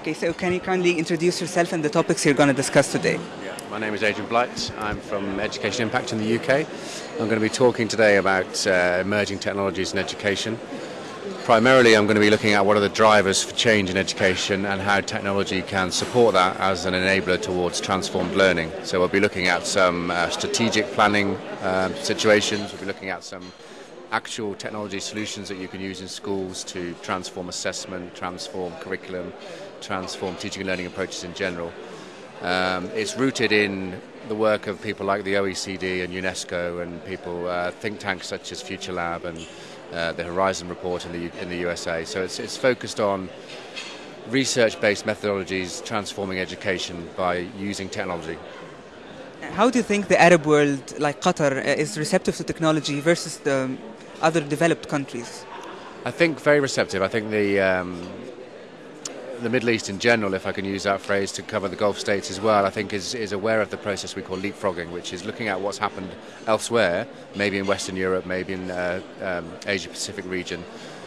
Okay, so can you kindly introduce yourself and the topics you're going to discuss today? Yeah, my name is Adrian Blight. I'm from Education Impact in the UK. I'm going to be talking today about uh, emerging technologies in education. Primarily, I'm going to be looking at what are the drivers for change in education and how technology can support that as an enabler towards transformed learning. So, we'll be looking at some uh, strategic planning um, situations, we'll be looking at some actual technology solutions that you can use in schools to transform assessment, transform curriculum, transform teaching and learning approaches in general. Um, it's rooted in the work of people like the OECD and UNESCO and people, uh, think tanks such as Future Lab and uh, the Horizon Report in the, in the USA. So it's, it's focused on research based methodologies transforming education by using technology. How do you think the Arab world, like Qatar, uh, is receptive to technology versus the other developed countries? I think very receptive. I think the um, the Middle East in general, if I can use that phrase to cover the Gulf states as well, I think is, is aware of the process we call leapfrogging, which is looking at what's happened elsewhere, maybe in Western Europe, maybe in uh, um, Asia Pacific region,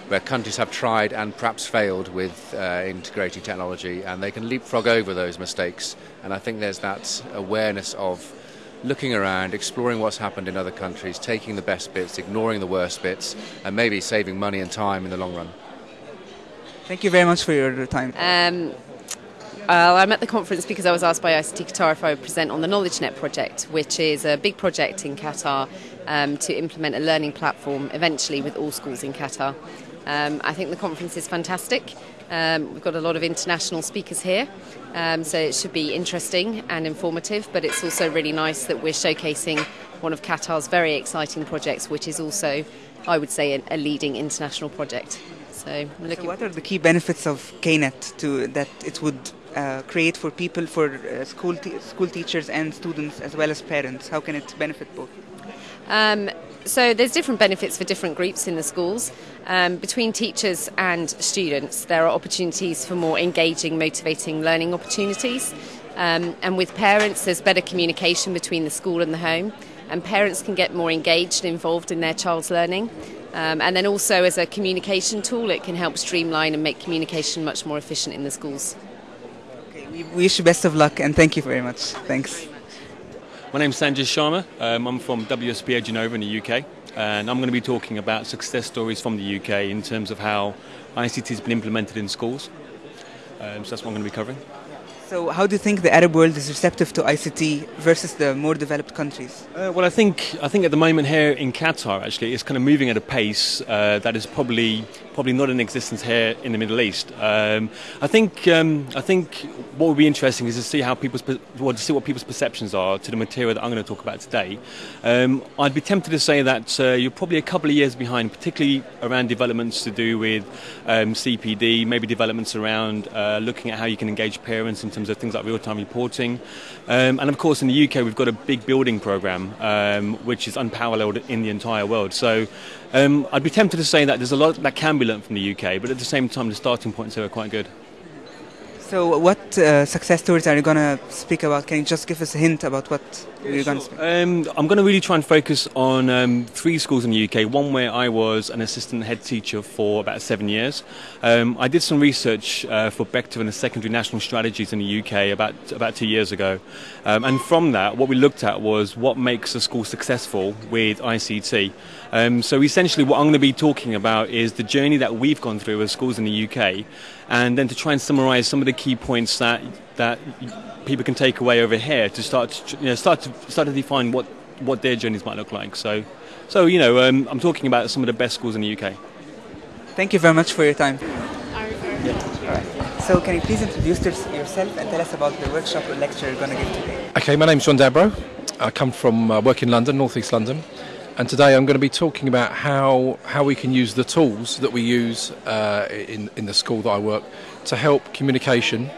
where countries have tried and perhaps failed with uh, integrating technology, and they can leapfrog over those mistakes. And I think there's that awareness of looking around, exploring what's happened in other countries, taking the best bits, ignoring the worst bits, and maybe saving money and time in the long run. Thank you very much for your time. Um, I'm at the conference because I was asked by ICT Qatar if I would present on the KnowledgeNet project, which is a big project in Qatar um, to implement a learning platform eventually with all schools in Qatar. Um, I think the conference is fantastic. Um, we've got a lot of international speakers here, um, so it should be interesting and informative, but it's also really nice that we're showcasing one of Qatar's very exciting projects, which is also, I would say, a leading international project. So, so, what are the key benefits of KNET to that it would uh, create for people, for uh, school te- school teachers and students as well as parents? How can it benefit both? Um, so there's different benefits for different groups in the schools. Um, between teachers and students, there are opportunities for more engaging, motivating learning opportunities. Um, and with parents, there's better communication between the school and the home, and parents can get more engaged and involved in their child's learning. Um, and then also as a communication tool, it can help streamline and make communication much more efficient in the schools. Okay, we wish you best of luck and thank you very much. Thanks. My name's Sanjay Sharma. Um, I'm from WSPA Genova in the UK, and I'm going to be talking about success stories from the UK in terms of how ICT has been implemented in schools. Um, so that's what I'm going to be covering. So, how do you think the Arab world is receptive to ICT versus the more developed countries? Uh, well, I think I think at the moment here in Qatar, actually, it's kind of moving at a pace uh, that is probably probably not in existence here in the Middle East. Um, I think um, I think what would be interesting is to see how people's well, to see what people's perceptions are to the material that I'm going to talk about today. Um, I'd be tempted to say that uh, you're probably a couple of years behind, particularly around developments to do with um, CPD, maybe developments around uh, looking at how you can engage parents in terms of things like real-time reporting, um, and of course in the UK we've got a big building program um, which is unparalleled in the entire world. So. Um, I'd be tempted to say that there's a lot that can be learned from the UK, but at the same time, the starting points here are quite good. So, what uh, success stories are you going to speak about? Can you just give us a hint about what yeah, to? Um, I'm going to really try and focus on um, three schools in the UK. One where I was an assistant head teacher for about seven years. Um, I did some research uh, for Becta and the secondary national strategies in the UK about about two years ago, um, and from that, what we looked at was what makes a school successful with ICT. Um, so essentially, what I'm going to be talking about is the journey that we've gone through as schools in the UK, and then to try and summarise some of the key points that that people can take away over here to start to, you know, start to start to define what what their journeys might look like. So, so you know, um, I'm talking about some of the best schools in the UK. Thank you very much for your time. Yeah. All right. So, can you please introduce yourself and tell us about the workshop or lecture you're going to give today? Okay, my name's John Dabro. I come from uh, work in London, North East London and today I'm going to be talking about how how we can use the tools that we use uh, in in the school that I work to help communication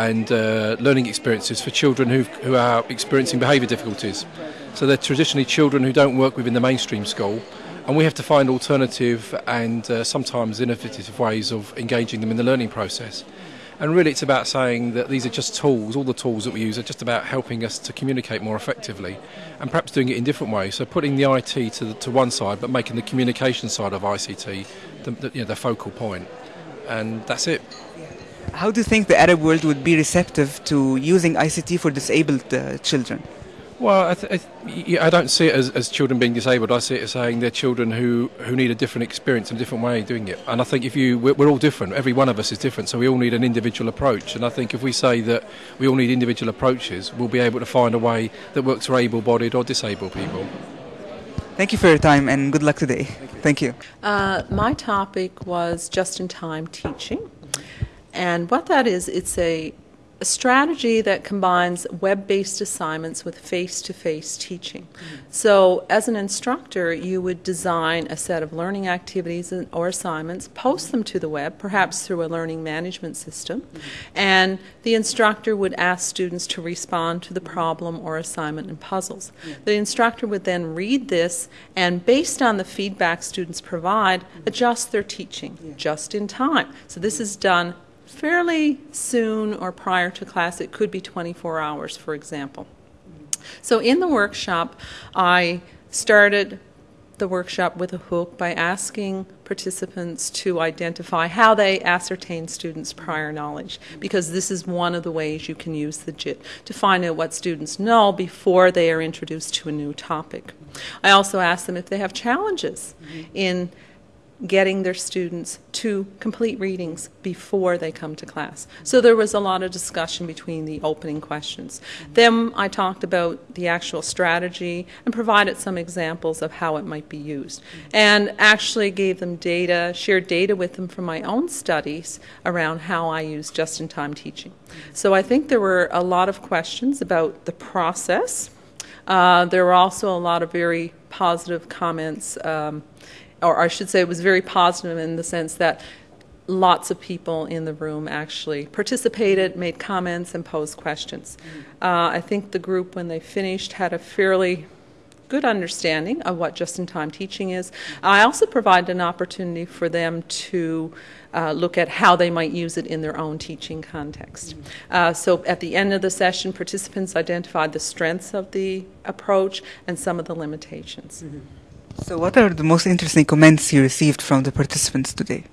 and uh, learning experiences for children who who are experiencing behaviour difficulties. So they're traditionally children who don't work within the mainstream school, and we have to find alternative and uh, sometimes innovative ways of engaging them in the learning process. And really, it's about saying that these are just tools. All the tools that we use are just about helping us to communicate more effectively, and perhaps doing it in different ways. So putting the IT to the, to one side, but making the communication side of ICT the, the, you know, the focal point. And that's it. How do you think the Arab world would be receptive to using ICT for disabled uh, children? Well, I, th- I, th- I, don't see it as, as children being disabled. I see it as saying they're children who, who need a different experience and a different way of doing it. And I think if you, we're, we're, all different. Every one of us is different, so we all need an individual approach. And I think if we say that we all need individual approaches, we'll be able to find a way that works for able-bodied or disabled people. Thank you for your time and good luck today. Thank you. Uh, my topic was just-in-time teaching. And what that is, it's a a strategy that combines web-based assignments with face-to-face teaching. Mm-hmm. So as an instructor, you would design a set of learning activities or assignments, post them to the web, perhaps through a learning management system, mm-hmm. and the instructor would ask students to respond to the problem or assignment and puzzles. The instructor would then read this and based on the feedback students provide, adjust their teaching just in time. So this is done fairly soon or prior to class. It could be 24 hours, for example. So in the workshop, I started the workshop with a hook by asking participants to identify how they ascertain students' prior knowledge, because this is one of the ways you can use the JIT to find out what students know before they are introduced to a new topic. I also asked them if they have challenges mm-hmm. in getting their students to complete readings before they come to class. So there was a lot of discussion between the opening questions. Then I talked about the actual strategy and provided some examples of how it might be used. And actually gave them data, shared data with them from my own studies around how I use just-in-time teaching. So I think there were a lot of questions about the process. Uh, there were also a lot of very positive comments um, or I should say it was very positive in the sense that lots of people in the room actually participated, made comments, and posed questions. Uh, I think the group, when they finished, had a fairly good understanding of what just-in-time teaching is. I also provided an opportunity for them to uh, look at how they might use it in their own teaching context. Uh, so at the end of the session, participants identified the strengths of the approach and some of the limitations. Mm-hmm. So, what are the most interesting comments you received from the participants today?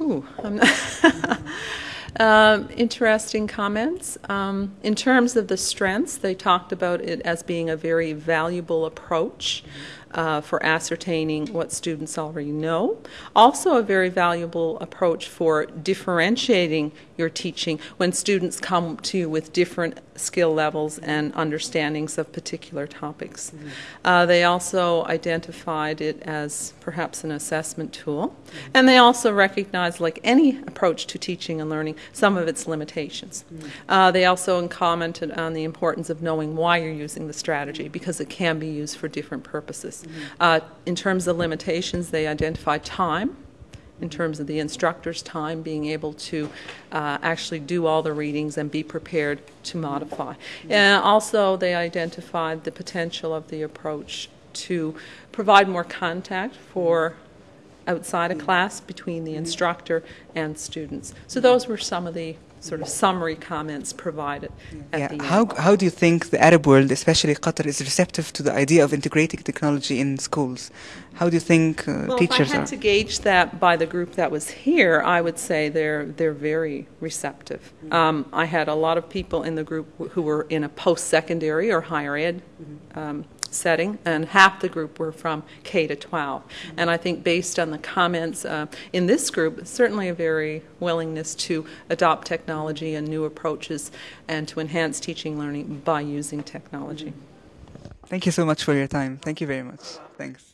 Ooh, um, interesting comments. Um, in terms of the strengths, they talked about it as being a very valuable approach. Mm-hmm uh, for ascertaining what students already know. Also, a very valuable approach for differentiating your teaching when students come to you with different skill levels and understandings of particular topics. Mm-hmm. Uh, they also identified it as perhaps an assessment tool, mm-hmm. and they also recognized, like any approach to teaching and learning, some of its limitations. Mm-hmm. Uh, they also commented on the importance of knowing why you're using the strategy because it can be used for different purposes. Mm-hmm. Uh, in terms of limitations, they identify time, in terms of the instructor's time, being able to uh, actually do all the readings and be prepared to modify. Mm-hmm. And also, they identified the potential of the approach to provide more contact for outside of class between the instructor and students. So those were some of the sort of summary comments provided yeah. How, how do you think the Arab world, especially Qatar, is receptive to the idea of integrating technology in schools? How do you think uh, well, teachers if I had are? to gauge that by the group that was here, I would say they're they're very receptive. Mm-hmm. Um, I had a lot of people in the group who were in a post-secondary or higher ed mm-hmm. um, setting, and half the group were from K to 12. Mm-hmm. And I think, based on the comments uh, in this group, certainly a very willingness to adopt technology and new approaches and to enhance teaching learning by using technology. Thank you so much for your time. Thank you very much. Thanks.